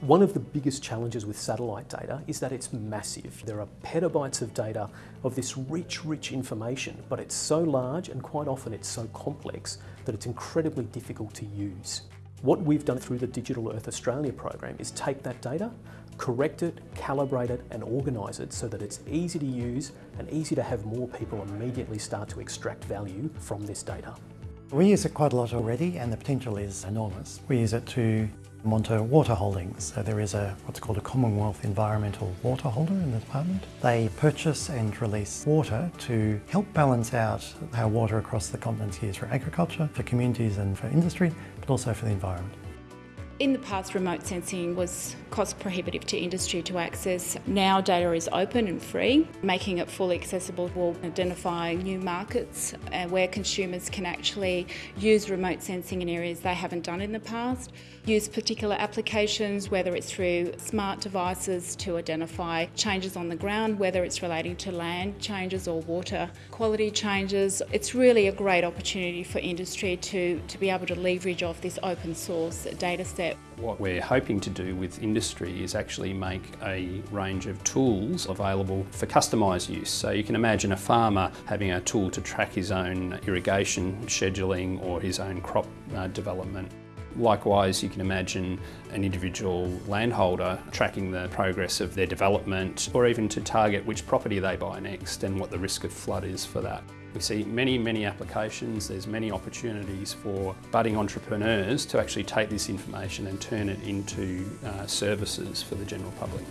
One of the biggest challenges with satellite data is that it's massive. There are petabytes of data of this rich, rich information, but it's so large and quite often it's so complex that it's incredibly difficult to use. What we've done through the Digital Earth Australia program is take that data, correct it, calibrate it and organise it so that it's easy to use and easy to have more people immediately start to extract value from this data. We use it quite a lot already and the potential is enormous. We use it to monitor water holdings. So there is a what's called a Commonwealth Environmental Water Holder in the department. They purchase and release water to help balance out how water across the continent is used for agriculture, for communities and for industry, but also for the environment. In the past, remote sensing was cost prohibitive to industry to access. Now data is open and free. Making it fully accessible will identify new markets uh, where consumers can actually use remote sensing in areas they haven't done in the past. Use particular applications, whether it's through smart devices to identify changes on the ground, whether it's relating to land changes or water quality changes. It's really a great opportunity for industry to, to be able to leverage off this open source data set what we're hoping to do with industry is actually make a range of tools available for customised use. So you can imagine a farmer having a tool to track his own irrigation scheduling or his own crop uh, development. Likewise, you can imagine an individual landholder tracking the progress of their development or even to target which property they buy next and what the risk of flood is for that. We see many, many applications, there's many opportunities for budding entrepreneurs to actually take this information and turn it into uh, services for the general public.